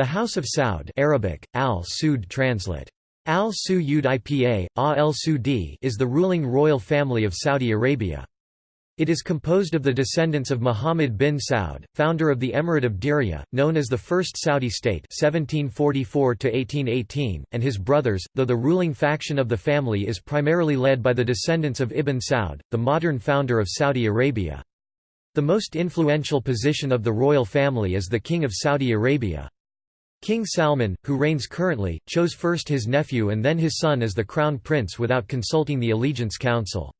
The House of Saud Arabic, al translate. al Sud Ipa, al is the ruling royal family of Saudi Arabia. It is composed of the descendants of Muhammad bin Saud, founder of the Emirate of Diriyah, known as the First Saudi State 1744 and his brothers, though the ruling faction of the family is primarily led by the descendants of Ibn Saud, the modern founder of Saudi Arabia. The most influential position of the royal family is the King of Saudi Arabia. King Salman, who reigns currently, chose first his nephew and then his son as the crown prince without consulting the Allegiance Council.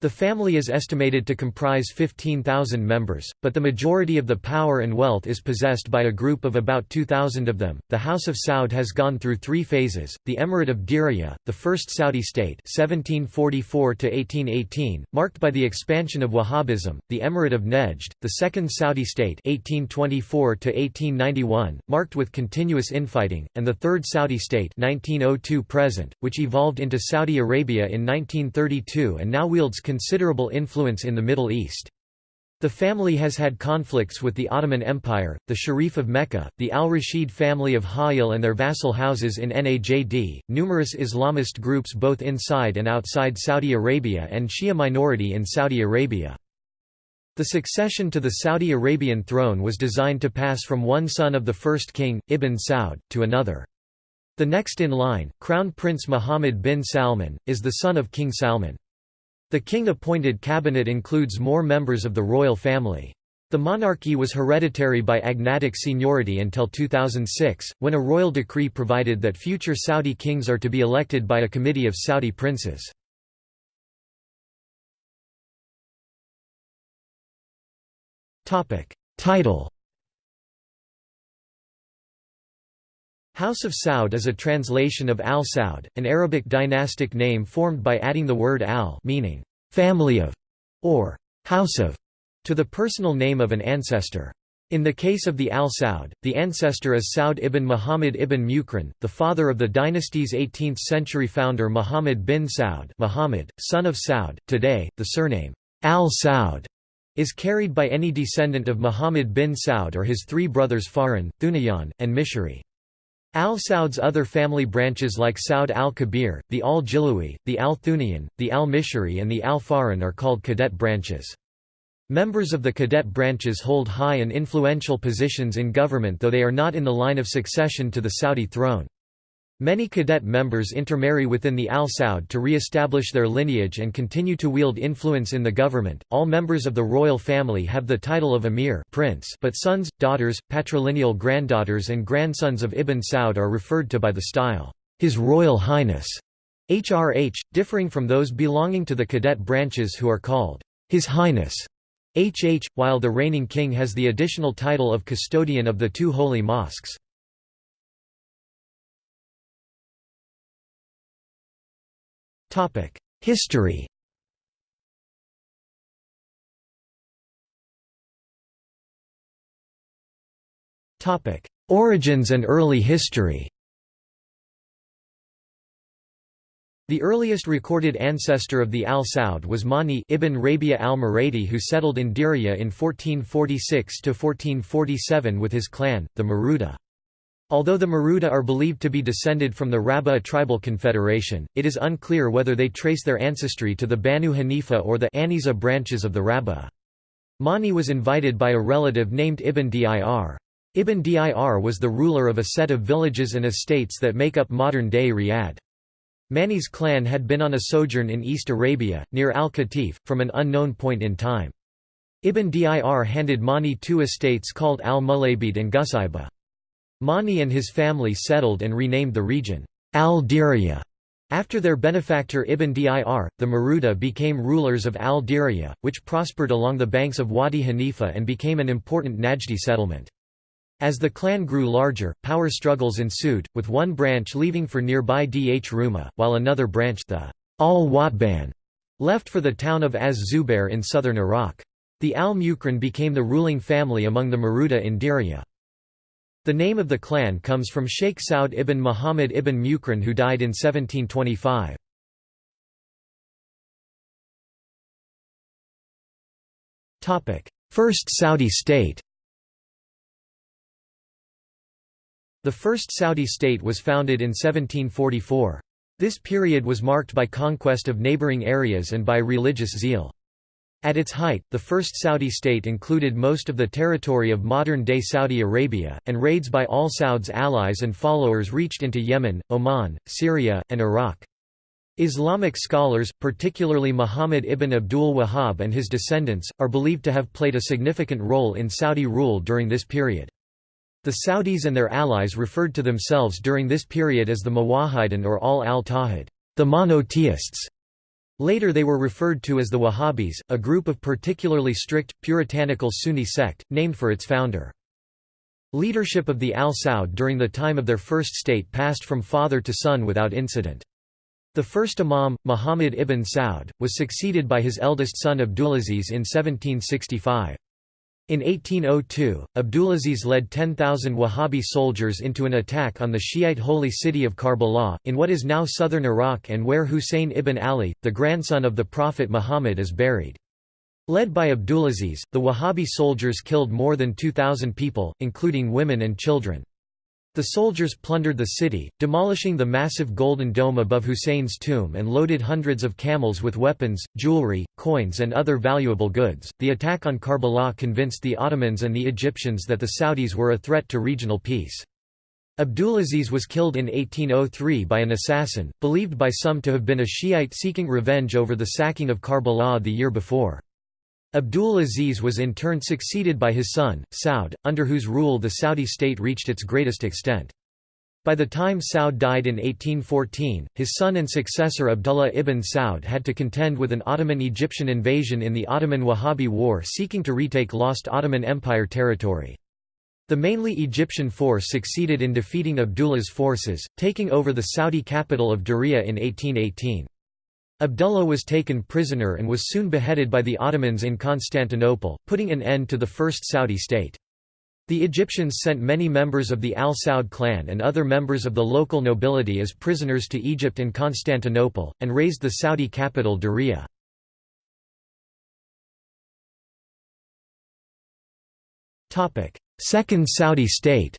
The family is estimated to comprise 15,000 members, but the majority of the power and wealth is possessed by a group of about 2,000 of them. The House of Saud has gone through three phases: the Emirate of Diriyah, the first Saudi state (1744 to 1818), marked by the expansion of Wahhabism; the Emirate of Nejd, the second Saudi state (1824 to 1891), marked with continuous infighting; and the third Saudi state (1902 present), which evolved into Saudi Arabia in 1932 and now wields considerable influence in the Middle East. The family has had conflicts with the Ottoman Empire, the Sharif of Mecca, the al-Rashid family of Hayil and their vassal houses in Najd, numerous Islamist groups both inside and outside Saudi Arabia and Shia minority in Saudi Arabia. The succession to the Saudi Arabian throne was designed to pass from one son of the first king, Ibn Saud, to another. The next in line, Crown Prince Mohammed bin Salman, is the son of King Salman. The king-appointed cabinet includes more members of the royal family. The monarchy was hereditary by agnatic seniority until 2006, when a royal decree provided that future Saudi kings are to be elected by a committee of Saudi princes. Title House of Saud is a translation of al-Saud, an Arabic dynastic name formed by adding the word al meaning family of or house of to the personal name of an ancestor. In the case of the al-Saud, the ancestor is Saud ibn Muhammad ibn Mukran, the father of the dynasty's 18th-century founder Muhammad bin Saud Muhammad, son of Saud. Today, the surname al-Saud is carried by any descendant of Muhammad bin Saud or his three brothers Faran, Thunayan, and Mishri. Al-Saud's other family branches like Saud al-Kabir, the al-Jilawi, the al-Thunayan, the al-Mishri and the al-Faran are called cadet branches. Members of the cadet branches hold high and influential positions in government though they are not in the line of succession to the Saudi throne. Many cadet members intermarry within the Al Saud to re-establish their lineage and continue to wield influence in the government. All members of the royal family have the title of emir prince, but sons, daughters, patrilineal granddaughters and grandsons of Ibn Saud are referred to by the style, His Royal Highness, HRH, differing from those belonging to the cadet branches who are called His Highness. HH, while the reigning king has the additional title of custodian of the two holy mosques. History. Origins and early history. The earliest recorded ancestor of the Al Saud was Mani ibn Rabia al-Muradi who settled in Diriyah in 1446–1447 with his clan, the Maruda. Although the Maruda are believed to be descended from the Rabba tribal confederation, it is unclear whether they trace their ancestry to the Banu Hanifa or the Aniza branches of the Rabba. Mani was invited by a relative named Ibn Dir. Ibn Dir was the ruler of a set of villages and estates that make up modern-day Riyadh. Mani's clan had been on a sojourn in East Arabia, near Al-Qatif, from an unknown point in time. Ibn Dir handed Mani two estates called Al-Mulabid and Gusaiba. Mani and his family settled and renamed the region Al-Diriyah. After their benefactor Ibn Dir, the Maruda became rulers of Al-Diriyah, which prospered along the banks of Wadi Hanifa and became an important Najdi settlement. As the clan grew larger, power struggles ensued, with one branch leaving for nearby Dhurma, while another branch the Al-Watban left for the town of Az-Zubair in southern Iraq. The Al-Mukran became the ruling family among the Maruda in Diriyah. The name of the clan comes from Sheikh Saud ibn Muhammad ibn Mukran who died in 1725. First Saudi state The first Saudi state was founded in 1744. This period was marked by conquest of neighboring areas and by religious zeal. At its height, the first Saudi state included most of the territory of modern-day Saudi Arabia, and raids by al Saud's allies and followers reached into Yemen, Oman, Syria, and Iraq. Islamic scholars, particularly Muhammad ibn Abdul Wahhab and his descendants, are believed to have played a significant role in Saudi rule during this period. The Saudis and their allies referred to themselves during this period as the Muwahhidun or al al-Tawhid, the monotheists. Later they were referred to as the Wahhabis, a group of particularly strict, puritanical Sunni sect, named for its founder. Leadership of the Al Saud during the time of their first state passed from father to son without incident. The first imam, Muhammad ibn Saud, was succeeded by his eldest son Abdulaziz in 1765. In 1802, Abdulaziz led 10,000 Wahhabi soldiers into an attack on the Shiite holy city of Karbala, in what is now southern Iraq and where Hussein ibn Ali, the grandson of the Prophet Muhammad is buried. Led by Abdulaziz, the Wahhabi soldiers killed more than 2,000 people, including women and children. The soldiers plundered the city, demolishing the massive golden dome above Hussein's tomb and loaded hundreds of camels with weapons, jewelry, coins, and other valuable goods. The attack on Karbala convinced the Ottomans and the Egyptians that the Saudis were a threat to regional peace. Abdulaziz was killed in 1803 by an assassin, believed by some to have been a Shiite seeking revenge over the sacking of Karbala the year before. Abdul Aziz was in turn succeeded by his son, Saud, under whose rule the Saudi state reached its greatest extent. By the time Saud died in 1814, his son and successor Abdullah ibn Saud had to contend with an Ottoman-Egyptian invasion in the Ottoman-Wahhabi War seeking to retake lost Ottoman Empire territory. The mainly Egyptian force succeeded in defeating Abdullah's forces, taking over the Saudi capital of Diriyah in 1818. Abdullah was taken prisoner and was soon beheaded by the Ottomans in Constantinople, putting an end to the First Saudi state. The Egyptians sent many members of the Al Saud clan and other members of the local nobility as prisoners to Egypt and Constantinople, and raised the Saudi capital Diriyah. Second Saudi state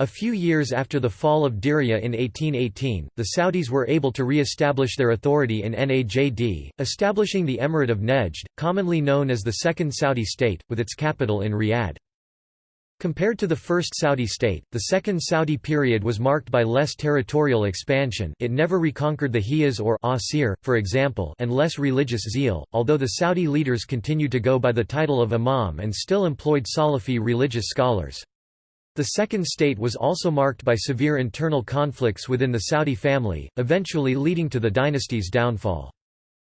A few years after the fall of Diriyah in 1818, the Saudis were able to re-establish their authority in Najd, establishing the Emirate of Nejd, commonly known as the Second Saudi State, with its capital in Riyadh. Compared to the First Saudi state, the Second Saudi period was marked by less territorial expansion it never reconquered the Hijaz or Asir, for example and less religious zeal, although the Saudi leaders continued to go by the title of imam and still employed Salafi religious scholars. The Second State was also marked by severe internal conflicts within the Saudi family, eventually leading to the dynasty's downfall.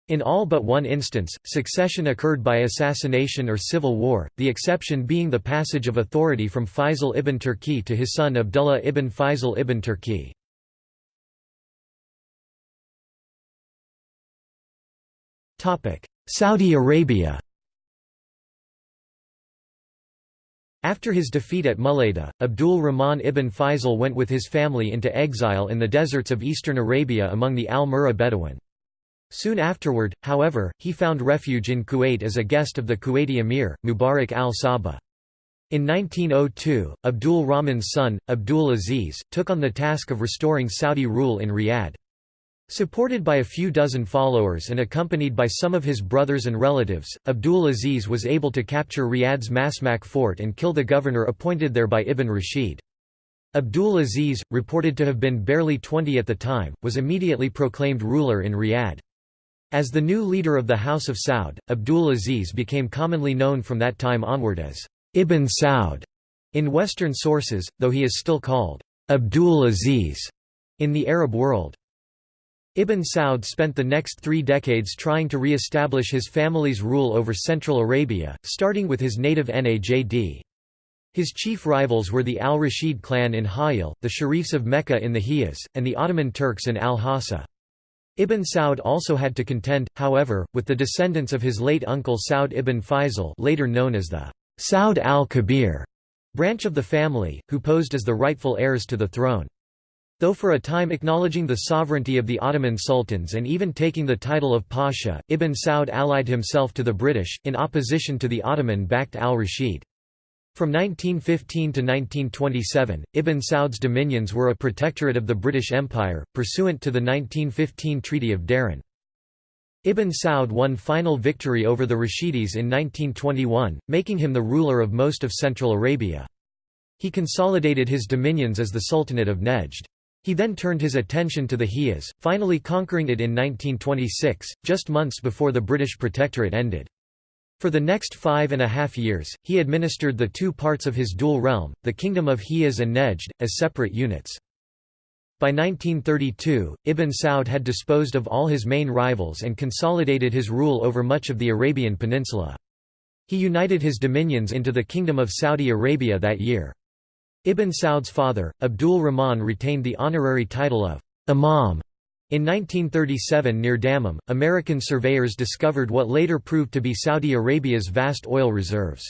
In all but one instance, succession occurred by assassination or civil war, the exception being the passage of authority from Faisal ibn Turki to his son Abdullah ibn Faisal ibn Turki. Saudi Arabia After his defeat at Mulayda, Abdul Rahman ibn Faisal went with his family into exile in the deserts of eastern Arabia among the Al-Murra Bedouin. Soon afterward, however, he found refuge in Kuwait as a guest of the Kuwaiti emir, Mubarak al-Sabah. In 1902, Abdul Rahman's son, Abdul Aziz, took on the task of restoring Saudi rule in Riyadh. Supported by a few dozen followers and accompanied by some of his brothers and relatives, Abdul Aziz was able to capture Riyadh's Masmak fort and kill the governor appointed there by Ibn Rashid. Abdul Aziz, reported to have been barely 20 at the time, was immediately proclaimed ruler in Riyadh. As the new leader of the House of Saud, Abdul Aziz became commonly known from that time onward as Ibn Saud in Western sources, though he is still called Abdul Aziz in the Arab world. Ibn Saud spent the next three decades trying to re-establish his family's rule over Central Arabia, starting with his native Najd. His chief rivals were the al-Rashid clan in Hiyal, the Sharifs of Mecca in the Hijaz, and the Ottoman Turks in al-Hassa. Ibn Saud also had to contend, however, with the descendants of his late uncle Saud ibn Faisal later known as the Saud al-Kabir branch of the family, who posed as the rightful heirs to the throne. Though for a time acknowledging the sovereignty of the Ottoman sultans and even taking the title of Pasha, Ibn Saud allied himself to the British, in opposition to the Ottoman-backed al-Rashid. From 1915 to 1927, Ibn Saud's dominions were a protectorate of the British Empire, pursuant to the 1915 Treaty of Darin. Ibn Saud won final victory over the Rashidis in 1921, making him the ruler of most of Central Arabia. He consolidated his dominions as the Sultanate of Nejd. He then turned his attention to the Hijaz, finally conquering it in 1926, just months before the British Protectorate ended. For the next five and a half years, he administered the two parts of his dual realm, the Kingdom of Hijaz and Nejd, as separate units. By 1932, Ibn Saud had disposed of all his main rivals and consolidated his rule over much of the Arabian Peninsula. He united his dominions into the Kingdom of Saudi Arabia that year. Ibn Saud's father, Abdul Rahman retained the honorary title of Imam in 1937 near Dammam, American surveyors discovered what later proved to be Saudi Arabia's vast oil reserves.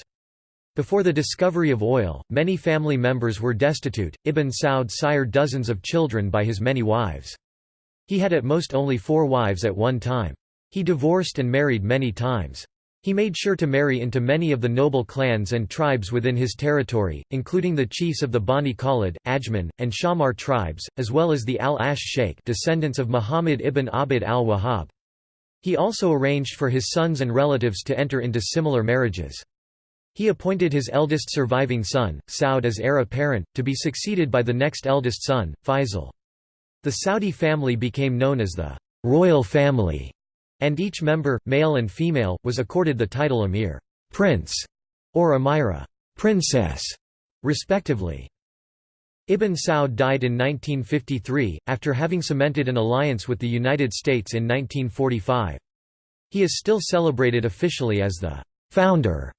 Before the discovery of oil, many family members were destitute. Ibn Saud sired dozens of children by his many wives. He had at most only four wives at one time. He divorced and married many times. He made sure to marry into many of the noble clans and tribes within his territory, including the chiefs of the Bani Khalid, Ajman, and Shammar tribes, as well as the Al-Ash Sheikh descendants of Muhammad ibn Abd al-Wahhab. He also arranged for his sons and relatives to enter into similar marriages. He appointed his eldest surviving son, Saud as heir apparent, to be succeeded by the next eldest son, Faisal. The Saudi family became known as the «royal family» and each member, male and female, was accorded the title emir prince", or amira princess", respectively. Ibn Saud died in 1953, after having cemented an alliance with the United States in 1945. He is still celebrated officially as the «founder»,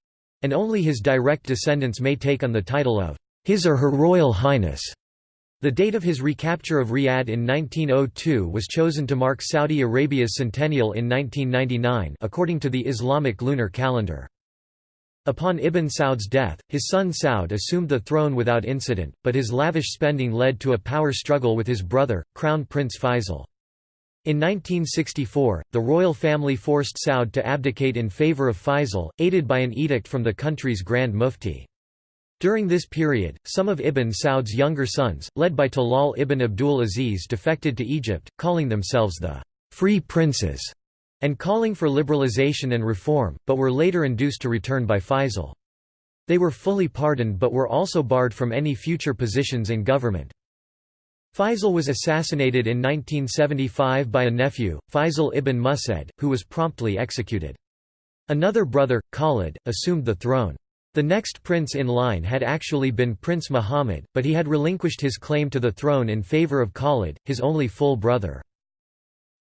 and only his direct descendants may take on the title of «His or Her Royal Highness». The date of his recapture of Riyadh in 1902 was chosen to mark Saudi Arabia's centennial in 1999 according to the Islamic lunar calendar. Upon Ibn Saud's death, his son Saud assumed the throne without incident, but his lavish spending led to a power struggle with his brother, Crown Prince Faisal. In 1964, the royal family forced Saud to abdicate in favor of Faisal, aided by an edict from the country's Grand Mufti. During this period, some of Ibn Saud's younger sons, led by Talal ibn Abdul Aziz defected to Egypt, calling themselves the «free princes» and calling for liberalization and reform, but were later induced to return by Faisal. They were fully pardoned but were also barred from any future positions in government. Faisal was assassinated in 1975 by a nephew, Faisal ibn Musaid, who was promptly executed. Another brother, Khalid, assumed the throne. The next prince in line had actually been Prince Muhammad, but he had relinquished his claim to the throne in favor of Khalid, his only full brother.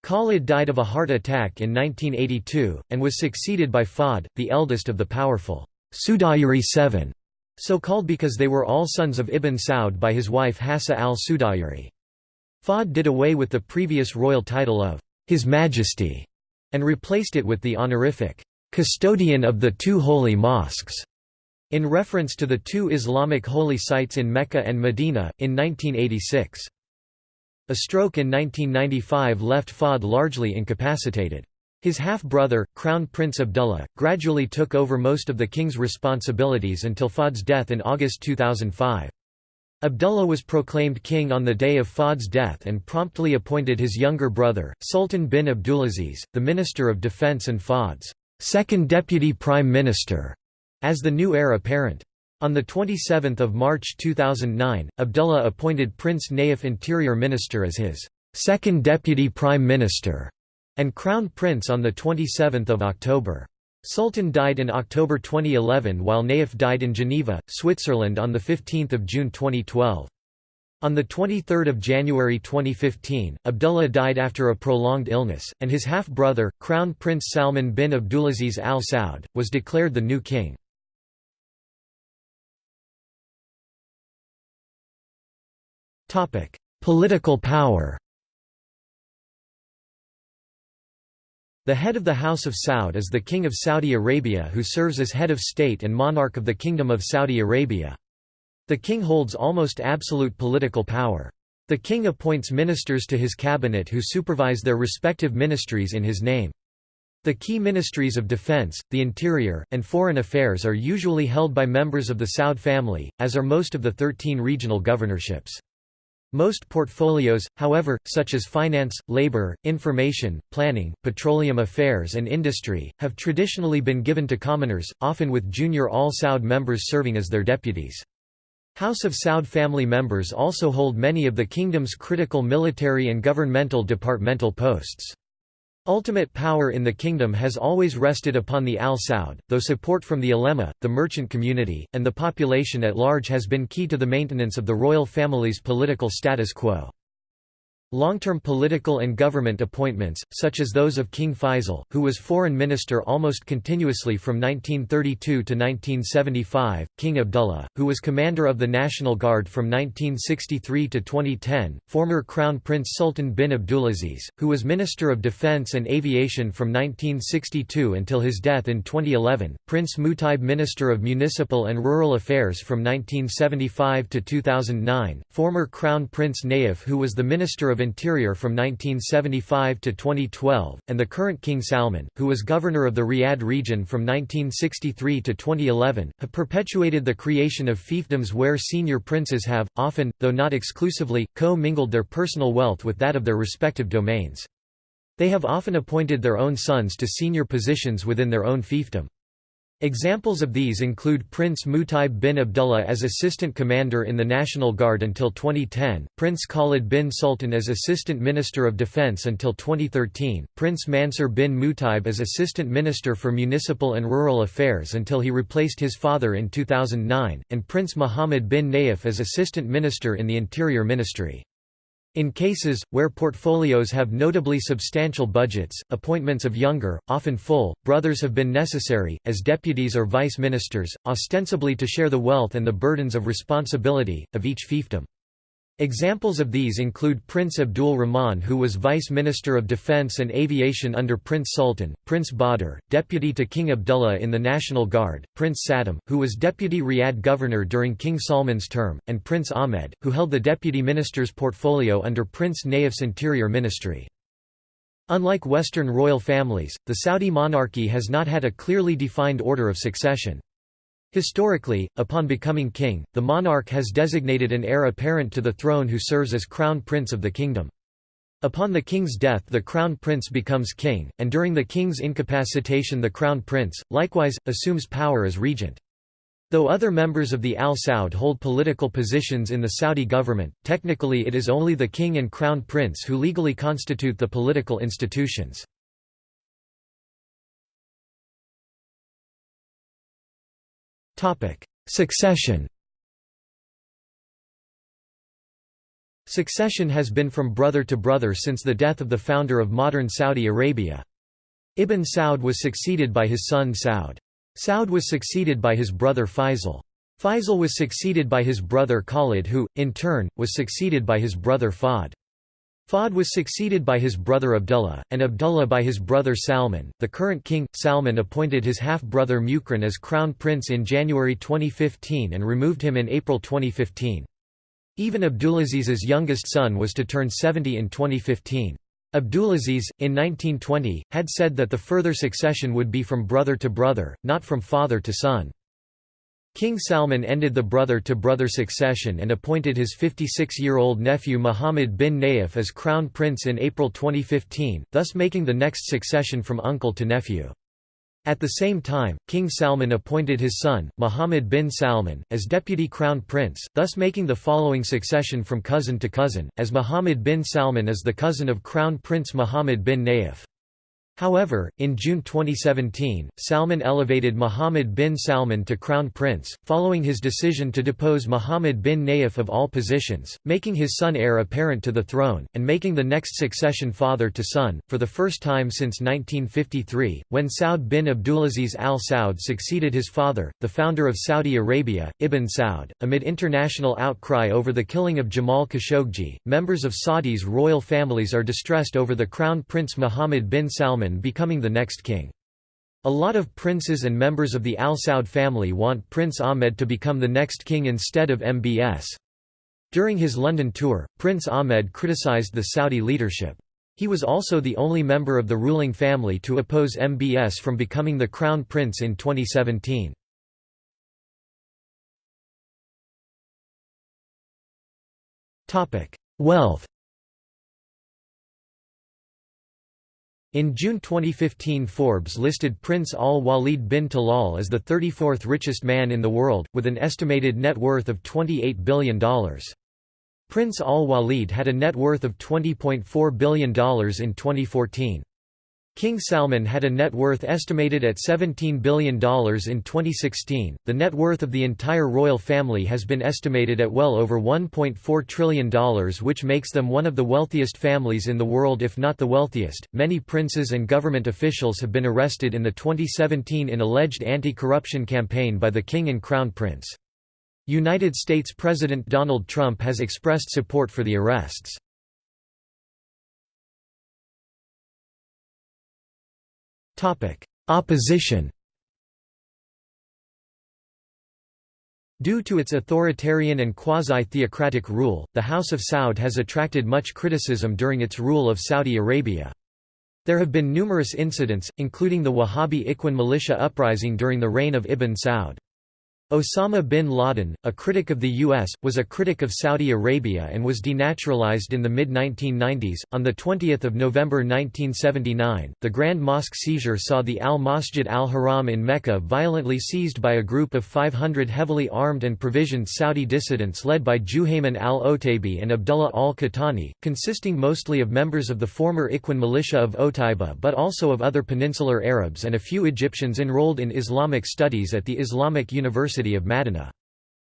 Khalid died of a heart attack in 1982, and was succeeded by Fahd, the eldest of the powerful Sudayri Seven, so called because they were all sons of Ibn Saud by his wife Hassa al-Sudayri. Fahd did away with the previous royal title of His Majesty, and replaced it with the honorific custodian of the two holy mosques in reference to the two Islamic holy sites in Mecca and Medina, in 1986. A stroke in 1995 left Fahd largely incapacitated. His half-brother, Crown Prince Abdullah, gradually took over most of the king's responsibilities until Fahd's death in August 2005. Abdullah was proclaimed king on the day of Fahd's death and promptly appointed his younger brother, Sultan bin Abdulaziz, the Minister of Defense and Fahd's second deputy prime minister as the new heir apparent. On 27 March 2009, Abdullah appointed Prince Nayef Interior Minister as his second deputy prime minister and crown prince on 27 October. Sultan died in October 2011 while Nayef died in Geneva, Switzerland on 15 June 2012. On 23 January 2015, Abdullah died after a prolonged illness, and his half-brother, Crown Prince Salman bin Abdulaziz Al Saud, was declared the new king. Political power The head of the House of Saud is the King of Saudi Arabia who serves as head of state and monarch of the Kingdom of Saudi Arabia. The king holds almost absolute political power. The king appoints ministers to his cabinet who supervise their respective ministries in his name. The key ministries of defense, the interior, and foreign affairs are usually held by members of the Saud family, as are most of the 13 regional governorships. Most portfolios, however, such as finance, labor, information, planning, petroleum affairs and industry, have traditionally been given to commoners, often with junior Al Saud members serving as their deputies. House of Saud family members also hold many of the kingdom's critical military and governmental departmental posts. Ultimate power in the kingdom has always rested upon the Al Saud, though support from the ulema, the merchant community, and the population at large has been key to the maintenance of the royal family's political status quo. Long-term political and government appointments, such as those of King Faisal, who was foreign minister almost continuously from 1932 to 1975, King Abdullah, who was commander of the National Guard from 1963 to 2010, former Crown Prince Sultan bin Abdulaziz, who was Minister of Defense and Aviation from 1962 until his death in 2011, Prince Mutaib Minister of Municipal and Rural Affairs from 1975 to 2009, former Crown Prince Nayef who was the Minister of Interior from 1975 to 2012, and the current King Salman, who was governor of the Riyadh region from 1963 to 2011, have perpetuated the creation of fiefdoms where senior princes have, often, though not exclusively, co-mingled their personal wealth with that of their respective domains. They have often appointed their own sons to senior positions within their own fiefdom. Examples of these include Prince Mutaib bin Abdullah as Assistant Commander in the National Guard until 2010, Prince Khalid bin Sultan as Assistant Minister of Defense until 2013, Prince Mansur bin Mutaib as Assistant Minister for Municipal and Rural Affairs until he replaced his father in 2009, and Prince Muhammad bin Nayef as Assistant Minister in the Interior Ministry. In cases, where portfolios have notably substantial budgets, appointments of younger, often full, brothers have been necessary, as deputies or vice ministers, ostensibly to share the wealth and the burdens of responsibility, of each fiefdom. Examples of these include Prince Abdul Rahman who was Vice Minister of Defense and Aviation under Prince Sultan, Prince Badr, deputy to King Abdullah in the National Guard, Prince Sattam, who was Deputy Riyadh Governor during King Salman's term, and Prince Ahmed, who held the Deputy Minister's portfolio under Prince Nayef's Interior Ministry. Unlike Western royal families, the Saudi monarchy has not had a clearly defined order of succession. Historically, upon becoming king, the monarch has designated an heir apparent to the throne who serves as crown prince of the kingdom. Upon the king's death the crown prince becomes king, and during the king's incapacitation the crown prince, likewise, assumes power as regent. Though other members of the Al Saud hold political positions in the Saudi government, technically it is only the king and crown prince who legally constitute the political institutions. Succession Succession has been from brother to brother since the death of the founder of modern Saudi Arabia. Ibn Saud was succeeded by his son Saud. Saud was succeeded by his brother Faisal. Faisal was succeeded by his brother Khalid who, in turn, was succeeded by his brother Fahd. Fahd was succeeded by his brother Abdullah, and Abdullah by his brother Salman. The current king, Salman appointed his half-brother Mukran as crown prince in January 2015 and removed him in April 2015. Even Abdulaziz's youngest son was to turn 70 in 2015. Abdulaziz, in 1920, had said that the further succession would be from brother to brother, not from father to son. King Salman ended the brother-to-brother succession and appointed his 56-year-old nephew Muhammad bin Nayef as crown prince in April 2015, thus making the next succession from uncle to nephew. At the same time, King Salman appointed his son, Muhammad bin Salman, as deputy crown prince, thus making the following succession from cousin to cousin, as Muhammad bin Salman is the cousin of Crown Prince Muhammad bin Nayef. However, in June 2017, Salman elevated Mohammed bin Salman to crown prince, following his decision to depose Mohammed bin Nayef of all positions, making his son heir apparent to the throne, and making the next succession father to son, for the first time since 1953, when Saud bin Abdulaziz al Saud succeeded his father, the founder of Saudi Arabia, Ibn Saud. Amid international outcry over the killing of Jamal Khashoggi, members of Saudi's royal families are distressed over the crown prince Mohammed bin Salman becoming the next king. A lot of princes and members of the Al Saud family want Prince Ahmed to become the next king instead of MBS. During his London tour, Prince Ahmed criticized the Saudi leadership. He was also the only member of the ruling family to oppose MBS from becoming the crown prince in 2017. Wealth In June 2015 Forbes listed Prince Al-Walid bin Talal as the 34th richest man in the world, with an estimated net worth of $28 billion. Prince Al-Walid had a net worth of $20.4 billion in 2014. King Salman had a net worth estimated at $17 billion in 2016. The net worth of the entire royal family has been estimated at well over $1.4 trillion, which makes them one of the wealthiest families in the world, if not the wealthiest. Many princes and government officials have been arrested in the 2017 in alleged anti corruption campaign by the King and Crown Prince. United States President Donald Trump has expressed support for the arrests. Opposition Due to its authoritarian and quasi-theocratic rule, the House of Saud has attracted much criticism during its rule of Saudi Arabia. There have been numerous incidents, including the Wahhabi Ikhwan militia uprising during the reign of Ibn Saud. Osama bin Laden, a critic of the U.S., was a critic of Saudi Arabia and was denaturalized in the mid-1990s. On 20 November 1979, the Grand Mosque seizure saw the Al-Masjid al-Haram in Mecca violently seized by a group of 500 heavily armed and provisioned Saudi dissidents led by Juhayman al-Otaibi and Abdullah al-Qahtani, consisting mostly of members of the former Ikhwan militia of Otaiba but also of other peninsular Arabs and a few Egyptians enrolled in Islamic studies at the Islamic University University of Madinah.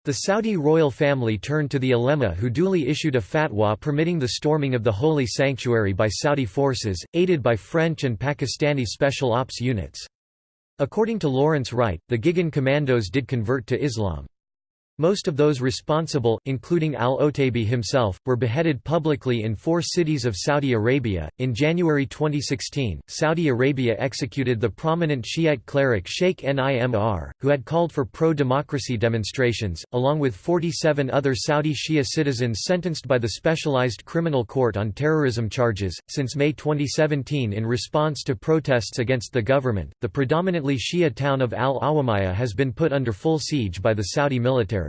The Saudi royal family turned to the ulema who duly issued a fatwa permitting the storming of the holy sanctuary by Saudi forces, aided by French and Pakistani special ops units. According to Lawrence Wright, the GIGN commandos did convert to Islam. Most of those responsible, including al-Otaibi himself, were beheaded publicly in four cities of Saudi Arabia. In January 2016, Saudi Arabia executed the prominent Shiite cleric Sheikh Nimr, who had called for pro-democracy demonstrations, along with 47 other Saudi Shia citizens sentenced by the Specialized Criminal Court on terrorism charges. Since May 2017, in response to protests against the government, the predominantly Shia town of Al-Awamiyah has been put under full siege by the Saudi military.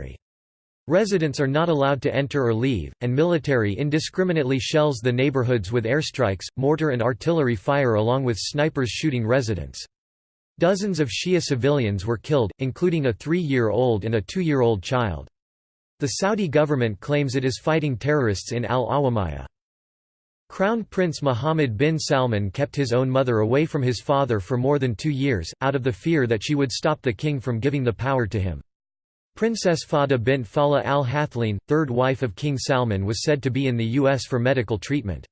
Residents are not allowed to enter or leave, and military indiscriminately shells the neighborhoods with airstrikes, mortar and artillery fire along with snipers shooting residents. Dozens of Shia civilians were killed, including a three-year-old and a two-year-old child. The Saudi government claims it is fighting terrorists in Al-Awamiyah. Crown Prince Mohammed bin Salman kept his own mother away from his father for more than two years, out of the fear that she would stop the king from giving the power to him. Princess Fahda bint Faleh al Hathleen, third wife of King Salman was said to be in the U.S. for medical treatment.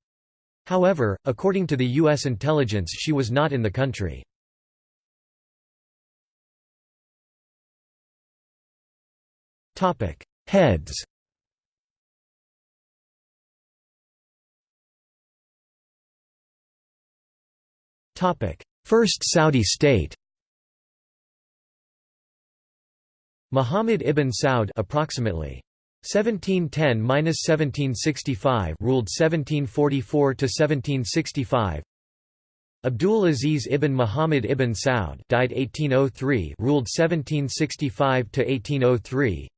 However, according to the U.S. intelligence she was not in the country. Heads First Saudi state Muhammad ibn Saud approximately. 1710–1765 ruled 1744 to 1765 Abdul Aziz ibn Muhammad ibn Saud died 1803 ruled 1765 to 1803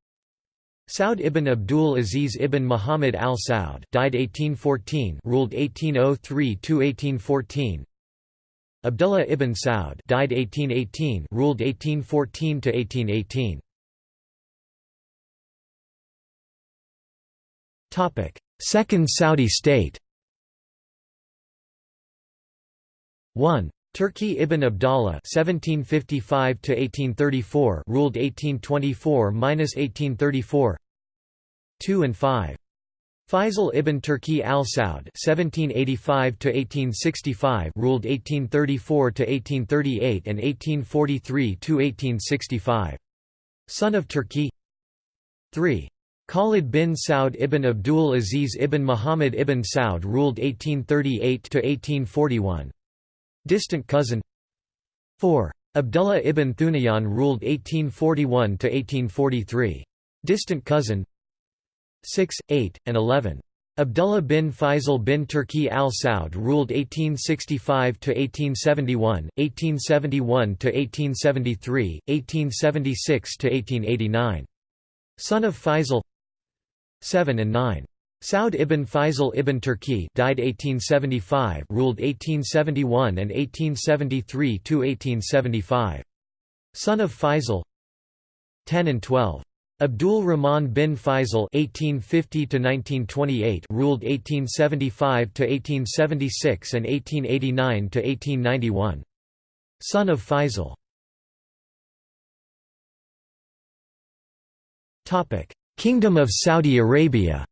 Saud ibn Abdul Aziz ibn Muhammad al Saud died 1814 ruled 1803 to 1814 Abdullah ibn Saud died 1818 ruled 1814 to 1818 Second Saudi state 1. Turki ibn Abdallah (1755–1834) ruled 1824–1834. 2 and 5. Faisal ibn Turki al-Saud (1785–1865) ruled 1834–1838 and 1843–1865. Son of Turki. 3. Khalid bin Saud ibn Abdul Aziz ibn Muhammad ibn Saud ruled 1838–1841. Distant cousin 4. Abdullah ibn Thunayan ruled 1841–1843. Distant cousin 6, 8, and 11. Abdullah bin Faisal bin Turki al Saud ruled 1865–1871, 1871–1873, 1876–1889. Son of Faisal 7 and 9. Saud ibn Faisal ibn Turki died 1875, ruled 1871 and 1873–1875. Son of Faisal 10 and 12. Abdul Rahman bin Faisal (1850–1928) ruled 1875–1876 and 1889–1891. Son of Faisal. Topic: Kingdom of Saudi Arabia.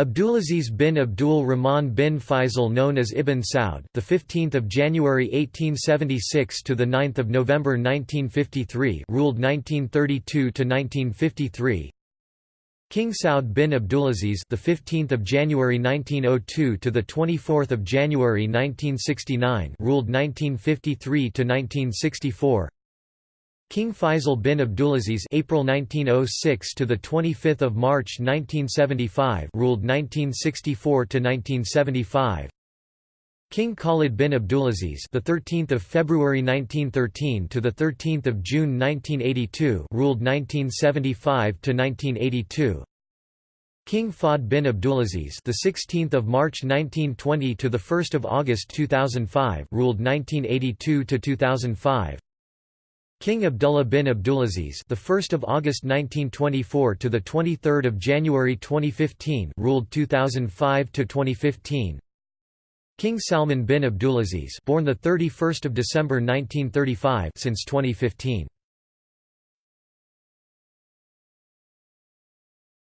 Abdulaziz bin Abdul Rahman bin Faisal known as Ibn Saud the 15th of January 1876 to the 9th of November 1953 ruled 1932 to 1953 King Saud bin Abdulaziz the 15th of January 1902 to the 24th of January 1969 ruled 1953 to 1964 King Faisal bin Abdulaziz April 1906 to the 25th of March 1975 ruled 1964 to 1975 King Khalid bin Abdulaziz the 13th of February 1913 to the 13th of June 1982 ruled 1975 to 1982 King Fahd bin Abdulaziz the 16th of March 1920 to the 1st of August 2005 ruled 1982 to 2005 King Abdullah bin Abdulaziz, the 1st of August 1924 to the 23rd of January 2015, ruled 2005 to 2015. King Salman bin Abdulaziz, born the 31st of December 1935, since 2015.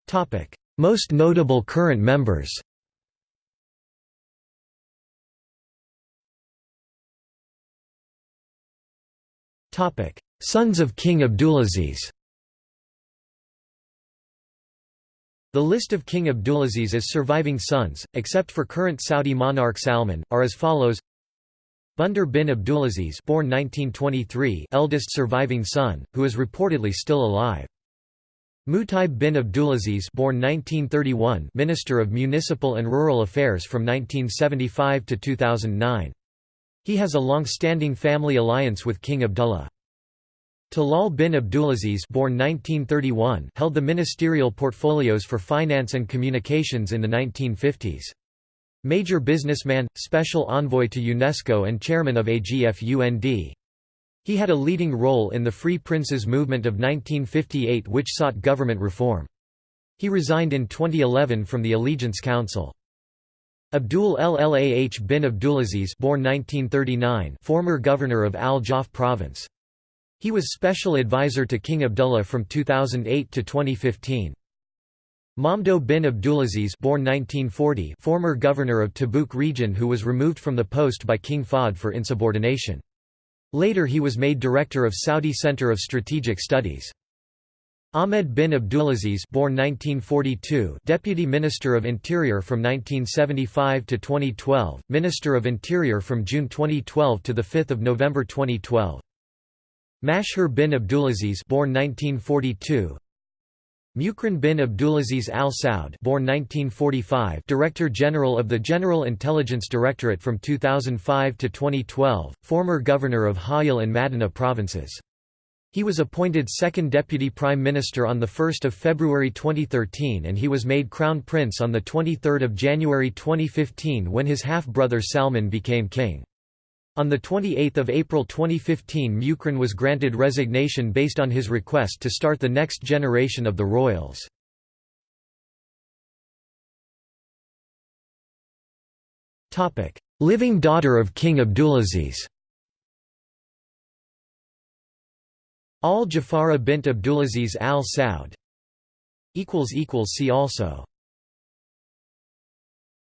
Topic: Most notable current members. Sons of King Abdulaziz The list of King Abdulaziz's surviving sons, except for current Saudi monarch Salman, are as follows Bandar bin Abdulaziz born 1923 eldest surviving son, who is reportedly still alive. Mutaib bin Abdulaziz born 1931 Minister of Municipal and Rural Affairs from 1975 to 2009. He has a long-standing family alliance with King Abdullah. Talal bin Abdulaziz born 1931 held the ministerial portfolios for finance and communications in the 1950s. Major businessman, special envoy to UNESCO and chairman of AGFUND. He had a leading role in the Free Princes movement of 1958 which sought government reform. He resigned in 2011 from the Allegiance Council. Abdul Ilah bin Abdulaziz born 1939 former governor of Al-Jawf province. He was special advisor to King Abdullah from 2008 to 2015. Mamdouh bin Abdulaziz born 1940 former governor of Tabuk region who was removed from the post by King Fahd for insubordination. Later he was made director of Saudi Center of Strategic Studies. Ahmed bin Abdulaziz born 1942 Deputy Minister of Interior from 1975 to 2012, Minister of Interior from June 2012 to 5 November 2012. Mashhur bin Abdulaziz born 1942 Mukran bin Abdulaziz Al Saud born 1945 Director General of the General Intelligence Directorate from 2005 to 2012, former governor of Hayal and Madinah provinces. He was appointed second Deputy Prime Minister on 1 February 2013 and he was made Crown Prince on 23 January 2015 when his half-brother Salman became king. On 28 April 2015 Mukran was granted resignation based on his request to start the next generation of the royals. Living daughter of King Abdulaziz Al Jawhara bint Abdulaziz al Saud See also